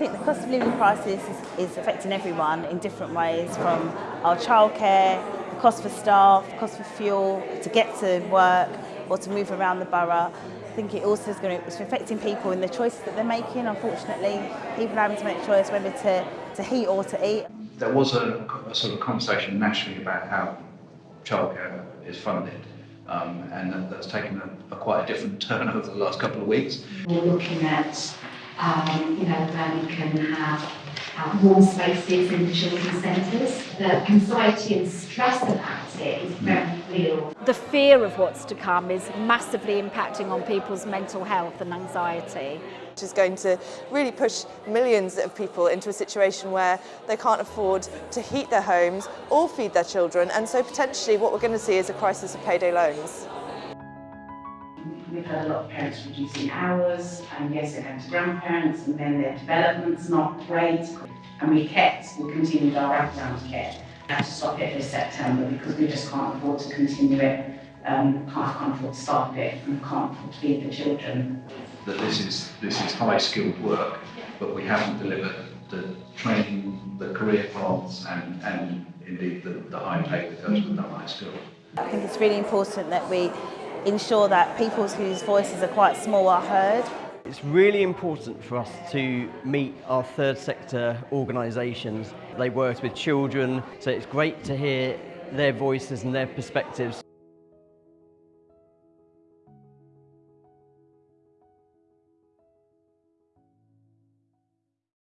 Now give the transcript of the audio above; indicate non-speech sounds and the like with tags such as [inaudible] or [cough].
think the cost of living crisis is, is affecting everyone in different ways from our childcare, the cost for staff, cost for fuel, to get to work or to move around the borough. I think it also is going to, it's affecting people in the choices that they're making. Unfortunately, people are having to make a choice whether to, to heat or to eat. There was a, a sort of conversation nationally about how childcare is funded. Um, and that's taken a, a quite a different [laughs] turn over the last couple of weeks. We're looking at, um, you know, where we can have uh, warm spaces in the children's centres. The anxiety and stress about it is very real. The fear of what's to come is massively impacting on people's mental health and anxiety. which is going to really push millions of people into a situation where they can't afford to heat their homes or feed their children and so potentially what we're going to see is a crisis of payday loans. We've had a lot of parents reducing hours, and yes, they're going to grandparents, and then their development's not great. And we kept, we continued our wraparound care. We had to stop it this September because we just can't afford to continue it. Um, can't, can't afford to staff it, and can't afford to feed the children. That this is this is high skilled work, but we haven't delivered the training, the career paths, and and indeed the, the high pay that goes with that high skill. I think it's really important that we ensure that people whose voices are quite small are heard. It's really important for us to meet our third sector organisations. They work with children, so it's great to hear their voices and their perspectives.